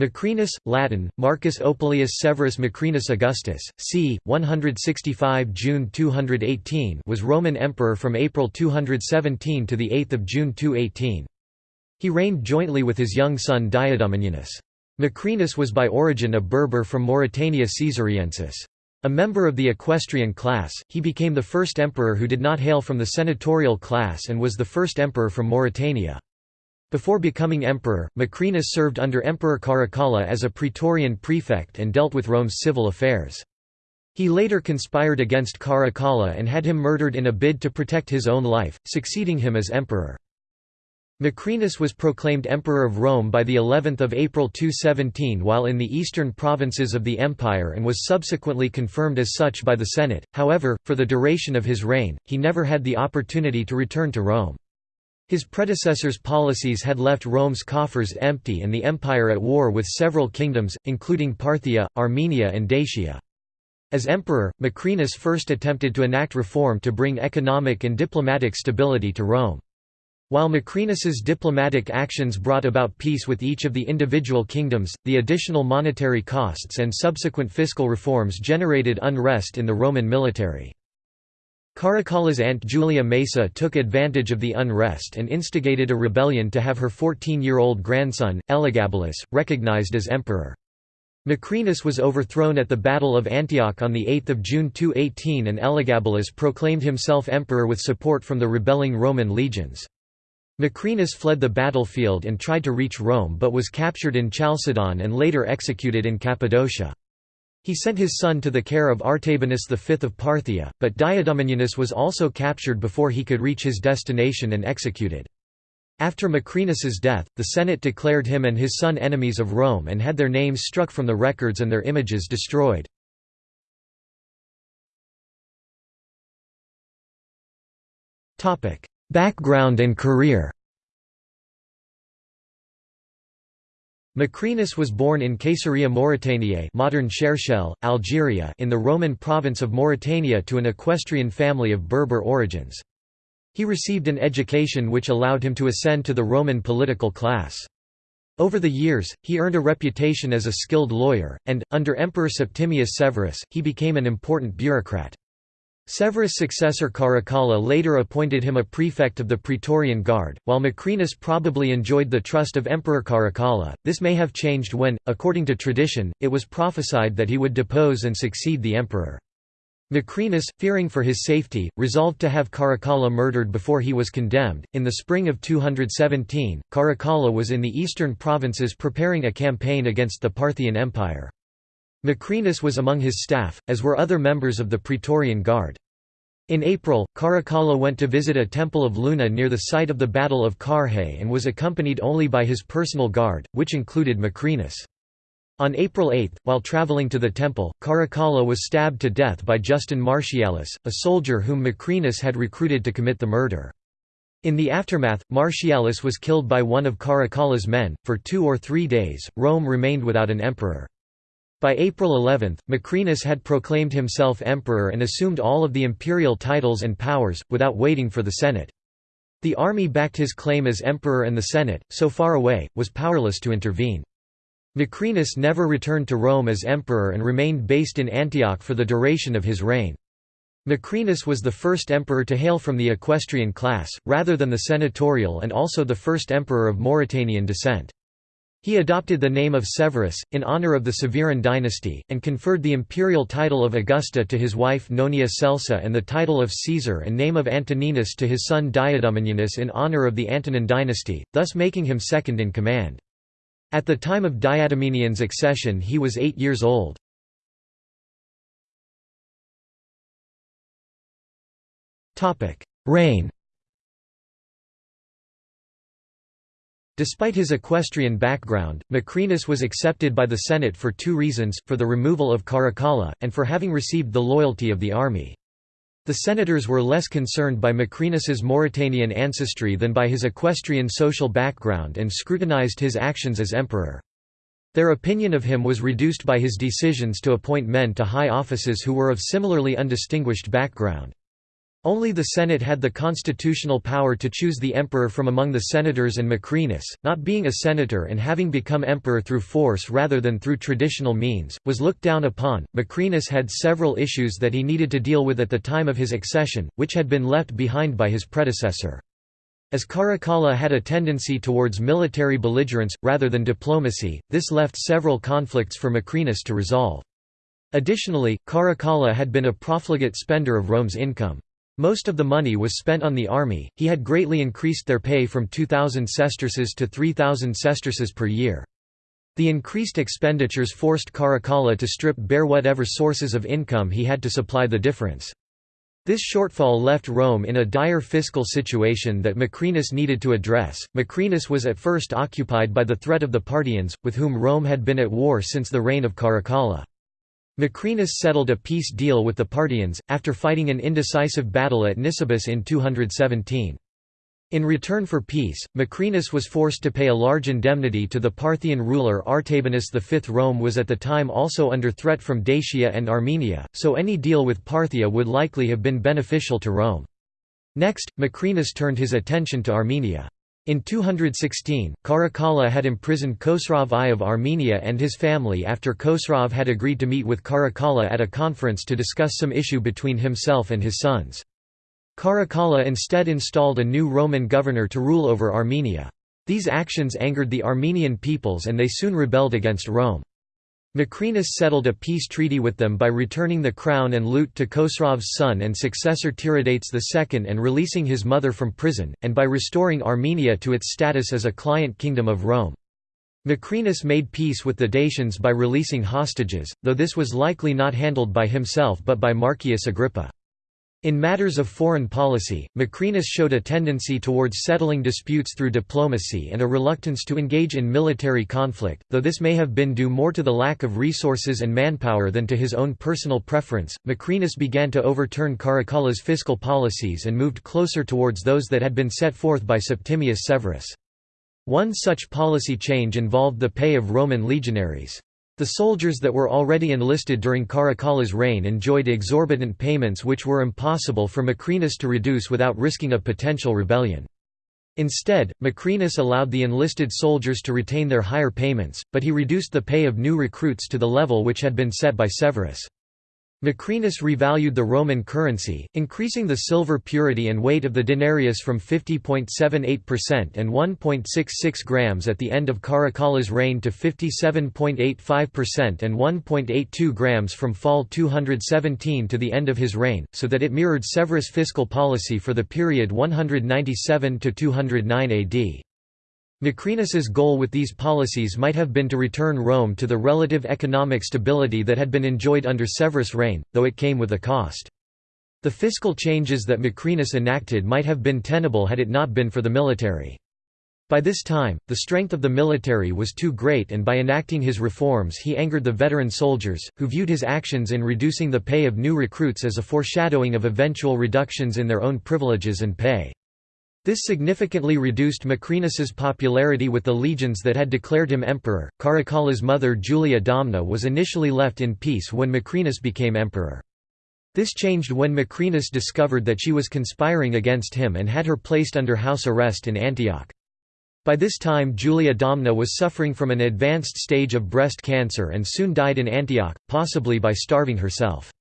Macrinus, Latin, Marcus Opilius Severus Macrinus Augustus, c. 165 June 218 was Roman emperor from April 217 to 8 June 218. He reigned jointly with his young son Diadumenianus. Macrinus was by origin a Berber from Mauritania Caesariensis. A member of the equestrian class, he became the first emperor who did not hail from the senatorial class and was the first emperor from Mauritania. Before becoming emperor, Macrinus served under Emperor Caracalla as a praetorian prefect and dealt with Rome's civil affairs. He later conspired against Caracalla and had him murdered in a bid to protect his own life, succeeding him as emperor. Macrinus was proclaimed Emperor of Rome by the 11th of April 217 while in the eastern provinces of the empire and was subsequently confirmed as such by the Senate. However, for the duration of his reign, he never had the opportunity to return to Rome. His predecessors' policies had left Rome's coffers empty and the empire at war with several kingdoms, including Parthia, Armenia and Dacia. As emperor, Macrinus first attempted to enact reform to bring economic and diplomatic stability to Rome. While Macrinus's diplomatic actions brought about peace with each of the individual kingdoms, the additional monetary costs and subsequent fiscal reforms generated unrest in the Roman military. Caracalla's aunt Julia Maesa took advantage of the unrest and instigated a rebellion to have her 14-year-old grandson, Elagabalus, recognized as emperor. Macrinus was overthrown at the Battle of Antioch on 8 June 218 and Elagabalus proclaimed himself emperor with support from the rebelling Roman legions. Macrinus fled the battlefield and tried to reach Rome but was captured in Chalcedon and later executed in Cappadocia. He sent his son to the care of Artabanus V of Parthia, but Diadumenianus was also captured before he could reach his destination and executed. After Macrinus's death, the Senate declared him and his son enemies of Rome and had their names struck from the records and their images destroyed. Background and career Macrinus was born in Caesarea Mauritaniae modern Cherchell, Algeria in the Roman province of Mauritania to an equestrian family of Berber origins. He received an education which allowed him to ascend to the Roman political class. Over the years, he earned a reputation as a skilled lawyer, and, under Emperor Septimius Severus, he became an important bureaucrat. Severus' successor Caracalla later appointed him a prefect of the Praetorian Guard, while Macrinus probably enjoyed the trust of Emperor Caracalla. This may have changed when, according to tradition, it was prophesied that he would depose and succeed the emperor. Macrinus, fearing for his safety, resolved to have Caracalla murdered before he was condemned. In the spring of 217, Caracalla was in the eastern provinces preparing a campaign against the Parthian Empire. Macrinus was among his staff, as were other members of the Praetorian Guard. In April, Caracalla went to visit a temple of Luna near the site of the Battle of Carrhae and was accompanied only by his personal guard, which included Macrinus. On April 8, while traveling to the temple, Caracalla was stabbed to death by Justin Martialis, a soldier whom Macrinus had recruited to commit the murder. In the aftermath, Martialis was killed by one of Caracalla's men. For two or three days, Rome remained without an emperor. By April 11, Macrinus had proclaimed himself emperor and assumed all of the imperial titles and powers, without waiting for the Senate. The army backed his claim as emperor and the Senate, so far away, was powerless to intervene. Macrinus never returned to Rome as emperor and remained based in Antioch for the duration of his reign. Macrinus was the first emperor to hail from the equestrian class, rather than the senatorial and also the first emperor of Mauritanian descent. He adopted the name of Severus, in honor of the Severan dynasty, and conferred the imperial title of Augusta to his wife Nonia Celsa and the title of Caesar and name of Antoninus to his son Diadumenianus in honor of the Antonine dynasty, thus making him second in command. At the time of Diadumenian's accession he was eight years old. Reign Despite his equestrian background, Macrinus was accepted by the Senate for two reasons, for the removal of Caracalla, and for having received the loyalty of the army. The senators were less concerned by Macrinus's Mauritanian ancestry than by his equestrian social background and scrutinized his actions as emperor. Their opinion of him was reduced by his decisions to appoint men to high offices who were of similarly undistinguished background. Only the Senate had the constitutional power to choose the emperor from among the senators and Macrinus, not being a senator and having become emperor through force rather than through traditional means, was looked down upon. Macrinus had several issues that he needed to deal with at the time of his accession, which had been left behind by his predecessor. As Caracalla had a tendency towards military belligerence, rather than diplomacy, this left several conflicts for Macrinus to resolve. Additionally, Caracalla had been a profligate spender of Rome's income. Most of the money was spent on the army, he had greatly increased their pay from 2,000 sesterces to 3,000 sesterces per year. The increased expenditures forced Caracalla to strip bare whatever sources of income he had to supply the difference. This shortfall left Rome in a dire fiscal situation that Macrinus needed to address. Macrinus was at first occupied by the threat of the Parthians, with whom Rome had been at war since the reign of Caracalla. Macrinus settled a peace deal with the Parthians, after fighting an indecisive battle at Nisibis in 217. In return for peace, Macrinus was forced to pay a large indemnity to the Parthian ruler Artabanus V. Rome was at the time also under threat from Dacia and Armenia, so any deal with Parthia would likely have been beneficial to Rome. Next, Macrinus turned his attention to Armenia. In 216, Caracalla had imprisoned Khosrov I of Armenia and his family after Khosrov had agreed to meet with Caracalla at a conference to discuss some issue between himself and his sons. Caracalla instead installed a new Roman governor to rule over Armenia. These actions angered the Armenian peoples and they soon rebelled against Rome. Macrinus settled a peace treaty with them by returning the crown and loot to Khosrov's son and successor Tiridates II and releasing his mother from prison, and by restoring Armenia to its status as a client kingdom of Rome. Macrinus made peace with the Dacians by releasing hostages, though this was likely not handled by himself but by Marcius Agrippa. In matters of foreign policy, Macrinus showed a tendency towards settling disputes through diplomacy and a reluctance to engage in military conflict, though this may have been due more to the lack of resources and manpower than to his own personal preference. Macrinus began to overturn Caracalla's fiscal policies and moved closer towards those that had been set forth by Septimius Severus. One such policy change involved the pay of Roman legionaries. The soldiers that were already enlisted during Caracalla's reign enjoyed exorbitant payments which were impossible for Macrinus to reduce without risking a potential rebellion. Instead, Macrinus allowed the enlisted soldiers to retain their higher payments, but he reduced the pay of new recruits to the level which had been set by Severus. Macrinus revalued the Roman currency, increasing the silver purity and weight of the denarius from 50.78% and 1.66 grams at the end of Caracalla's reign to 57.85% and 1.82 grams from fall 217 to the end of his reign, so that it mirrored Severus' fiscal policy for the period 197–209 AD. Macrinus's goal with these policies might have been to return Rome to the relative economic stability that had been enjoyed under Severus' reign, though it came with a cost. The fiscal changes that Macrinus enacted might have been tenable had it not been for the military. By this time, the strength of the military was too great and by enacting his reforms he angered the veteran soldiers, who viewed his actions in reducing the pay of new recruits as a foreshadowing of eventual reductions in their own privileges and pay. This significantly reduced Macrinus's popularity with the legions that had declared him emperor. Caracalla's mother Julia Domna was initially left in peace when Macrinus became emperor. This changed when Macrinus discovered that she was conspiring against him and had her placed under house arrest in Antioch. By this time Julia Domna was suffering from an advanced stage of breast cancer and soon died in Antioch, possibly by starving herself.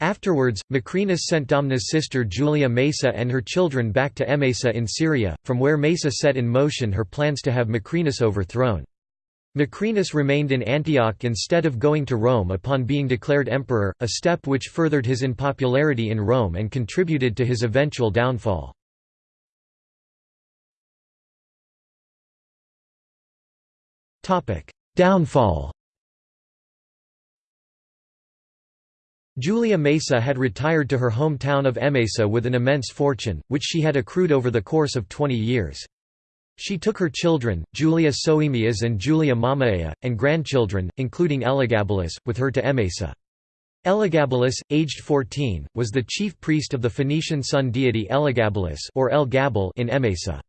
Afterwards, Macrinus sent Domna's sister Julia Maesa and her children back to Emesa in Syria, from where Maesa set in motion her plans to have Macrinus overthrown. Macrinus remained in Antioch instead of going to Rome upon being declared emperor, a step which furthered his unpopularity in Rome and contributed to his eventual downfall. Downfall Julia Maesa had retired to her hometown of Emesa with an immense fortune, which she had accrued over the course of 20 years. She took her children, Julia Soemias and Julia Mamaea, and grandchildren, including Elagabalus, with her to Emesa. Elagabalus, aged 14, was the chief priest of the Phoenician sun deity Elagabalus or El Gabal in Emesa.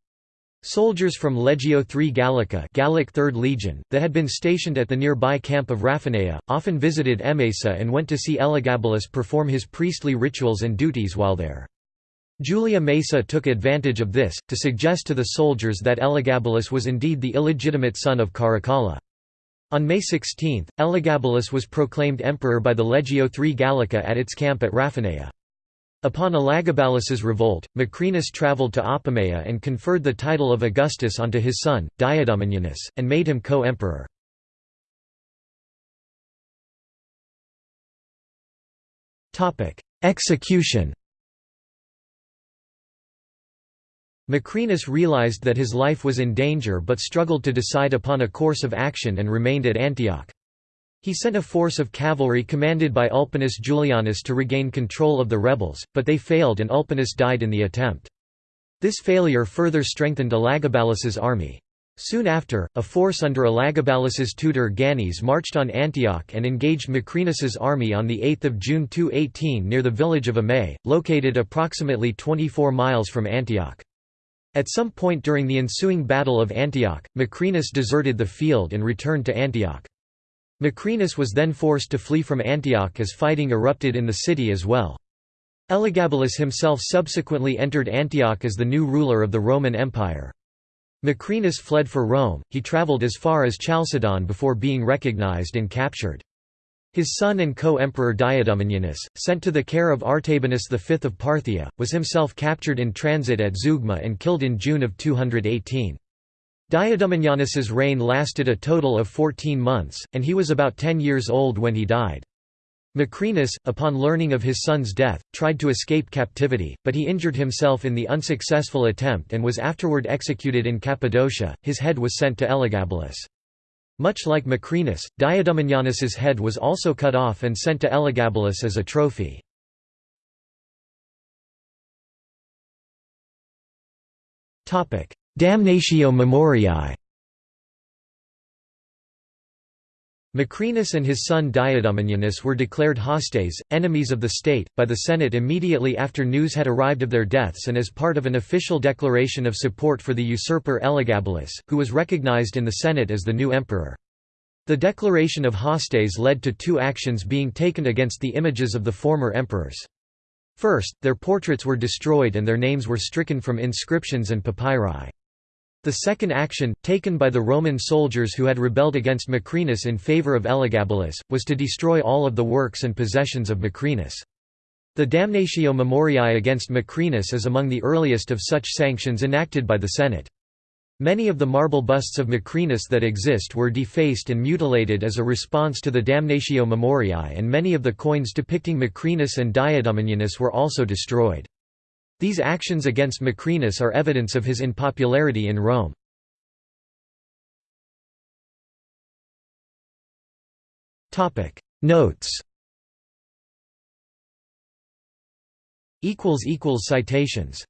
Soldiers from Legio III Gallica Gallic 3rd Legion, that had been stationed at the nearby camp of Raphanea, often visited Emesa and went to see Elagabalus perform his priestly rituals and duties while there. Julia Maesa took advantage of this, to suggest to the soldiers that Elagabalus was indeed the illegitimate son of Caracalla. On May 16, Elagabalus was proclaimed emperor by the Legio III Gallica at its camp at Raphanea. Upon Elagabalus's revolt, Macrinus travelled to Apamea and conferred the title of Augustus onto his son, Diadumenianus, and made him co-emperor. Execution Macrinus realized that his life was in danger but struggled to decide upon a course of action and remained at Antioch. He sent a force of cavalry commanded by Ulpius Julianus to regain control of the rebels, but they failed and Ulpius died in the attempt. This failure further strengthened Elagabalus's army. Soon after, a force under Elagabalus's tutor Gannys marched on Antioch and engaged Macrinus's army on 8 June 218 near the village of Immae, located approximately 24 miles from Antioch. At some point during the ensuing Battle of Antioch, Macrinus deserted the field and returned to Antioch. Macrinus was then forced to flee from Antioch as fighting erupted in the city as well. Elagabalus himself subsequently entered Antioch as the new ruler of the Roman Empire. Macrinus fled for Rome, he travelled as far as Chalcedon before being recognized and captured. His son and co-emperor Diadumenianus, sent to the care of Artabanus V of Parthia, was himself captured in transit at Zeugma and killed in June of 218. Diadumenianus's reign lasted a total of 14 months, and he was about 10 years old when he died. Macrinus, upon learning of his son's death, tried to escape captivity, but he injured himself in the unsuccessful attempt and was afterward executed in Cappadocia. His head was sent to Elagabalus. Much like Macrinus, Diadumenianus's head was also cut off and sent to Elagabalus as a trophy. Damnatio Memoriae Macrinus and his son Diadumenianus were declared hostes, enemies of the state, by the Senate immediately after news had arrived of their deaths and as part of an official declaration of support for the usurper Elagabalus, who was recognized in the Senate as the new emperor. The declaration of hostes led to two actions being taken against the images of the former emperors. First, their portraits were destroyed and their names were stricken from inscriptions and papyri. The second action, taken by the Roman soldiers who had rebelled against Macrinus in favour of Elagabalus, was to destroy all of the works and possessions of Macrinus. The Damnatio Memoriae against Macrinus is among the earliest of such sanctions enacted by the Senate. Many of the marble busts of Macrinus that exist were defaced and mutilated as a response to the Damnatio Memoriae and many of the coins depicting Macrinus and Diadumenianus were also destroyed. These actions against Macrinus are evidence of his unpopularity in Rome. Notes Citations